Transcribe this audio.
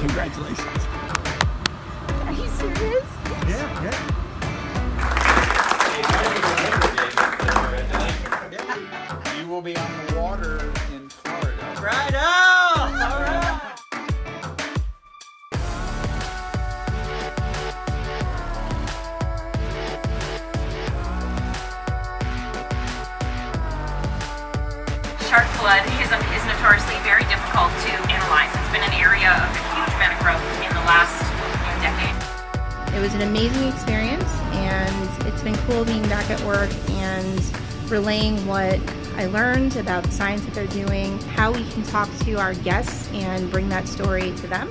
Congratulations. Are you serious? Yeah, yeah. You will be on the water in Florida. Right on! All right. Shark blood is, is notoriously very difficult to It was an amazing experience, and it's been cool being back at work and relaying what I learned about the science that they're doing, how we can talk to our guests and bring that story to them.